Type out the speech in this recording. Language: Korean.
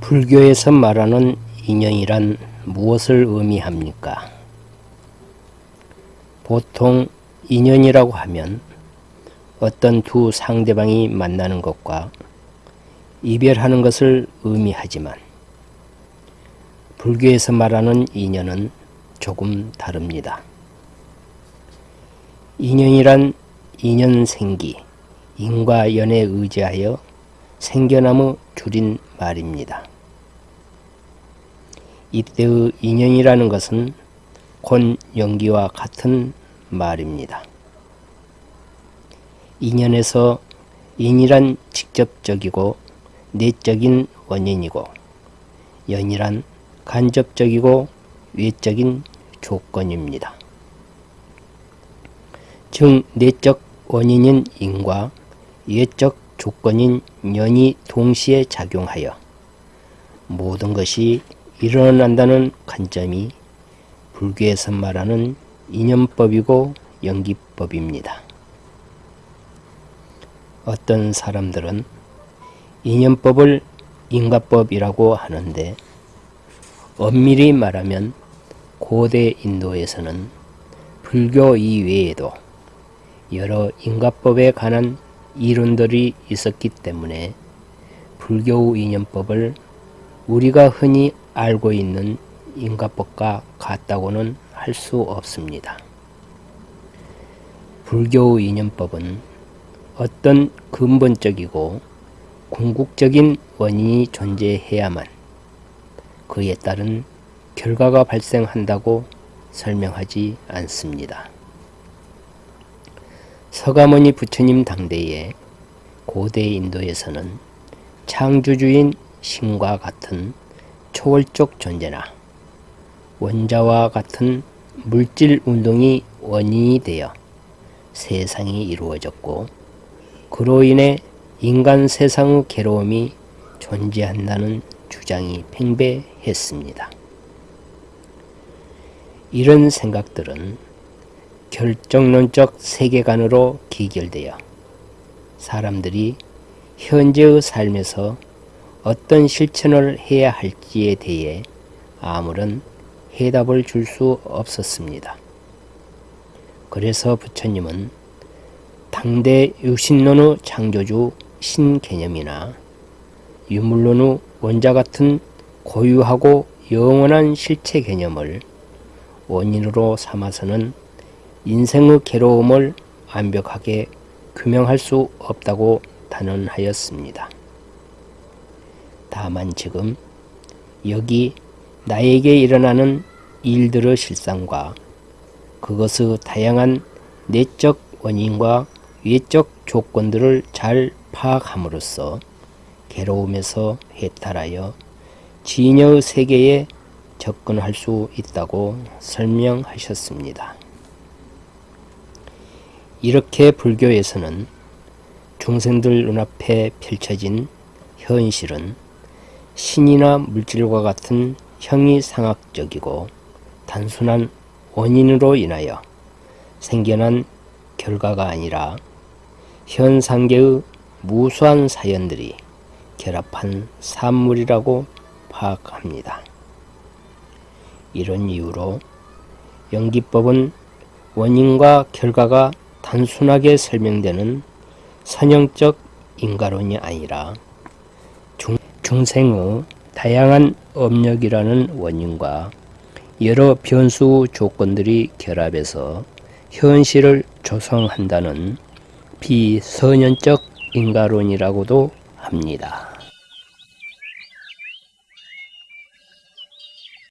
불교에서 말하는 인연이란 무엇을 의미합니까? 보통 인연이라고 하면 어떤 두 상대방이 만나는 것과 이별하는 것을 의미하지만 불교에서 말하는 인연은 조금 다릅니다. 인연이란 인연생기, 인과 연에 의지하여 생겨나무 줄인 말입니다. 이때의 인연이라는 것은 곧 연기와 같은 말입니다. 인연에서 인이란 직접적이고 내적인 원인이고 연이란 간접적이고 외적인 조건입니다. 즉 내적 원인인 인과 외적 조건인 연이 동시에 작용하여 모든 것이 일어난다는 관점이 불교에서 말하는 인연법이고 연기법입니다. 어떤 사람들은 인연법을 인과법이라고 하는데 엄밀히 말하면 고대 인도에서는 불교 이외에도 여러 인과법에 관한 이론들이 있었기 때문에 불교 인연법을 우리가 흔히 알고 있는 인과법과 같다고는 할 수 없습니다. 불교 인연법은 어떤 근본적이고 궁극적인 원인이 존재해야만 그에 따른 결과가 발생한다고 설명하지 않습니다. 서가모니 부처님 당대에 고대 인도에서는 창조주인 신과 같은 초월적 존재나 원자와 같은 물질 운동이 원인이 되어 세상이 이루어졌고 그로 인해 인간 세상의 괴로움이 존재한다는 주장이 팽배했습니다. 이런 생각들은 결정론적 세계관으로 기결되어 사람들이 현재의 삶에서 어떤 실천을 해야 할지에 대해 아무런 해답을 줄 수 없었습니다. 그래서 부처님은 당대 유신론의 창조주 신개념이나 유물론의 원자 같은 고유하고 영원한 실체 개념을 원인으로 삼아서는 인생의 괴로움을 완벽하게 규명할 수 없다고 단언하였습니다. 다만 지금 여기 나에게 일어나는 일들의 실상과 그것의 다양한 내적 원인과 외적 조건들을 잘 파악함으로써 괴로움에서 해탈하여 진여의 세계에 접근할 수 있다고 설명하셨습니다. 이렇게 불교에서는 중생들 눈앞에 펼쳐진 현실은 신이나 물질과 같은 형이상학적이고 단순한 원인으로 인하여 생겨난 결과가 아니라 현 상계의 무수한 사연들이 결합한 산물이라고 파악합니다. 이런 이유로 연기법은 원인과 결과가 단순하게 설명되는 선형적 인가론이 아니라 중, 중생의 다양한 업력이라는 원인과 여러 변수 조건들이 결합해서 현실을 조성한다는 비선연적 인가론이라고도 합니다.